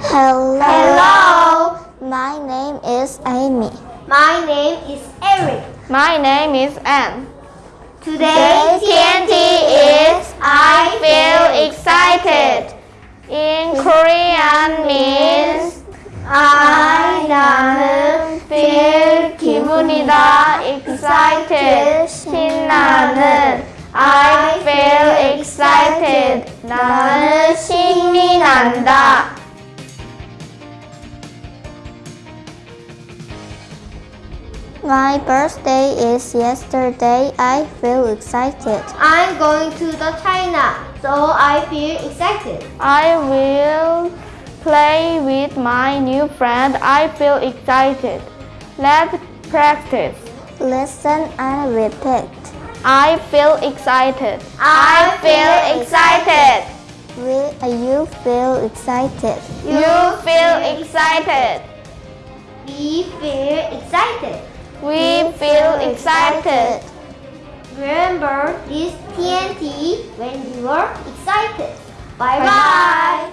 Hello. Hello. My name is Amy. My name is Eric. My name is Anne. Today TNT is I feel excited. In Korean means I 나는 feel 기분이다. excited 신나는 I feel excited. 나는 신이 난다. My birthday is yesterday. I feel excited. I'm going to the China, so I feel excited. I will play with my new friend. I feel excited. Let's practice. Listen and repeat. I feel excited. I feel excited. Will you feel excited? You feel excited. We feel excited. We feel excited. Remember this TNT when you are excited. Bye Bye. bye.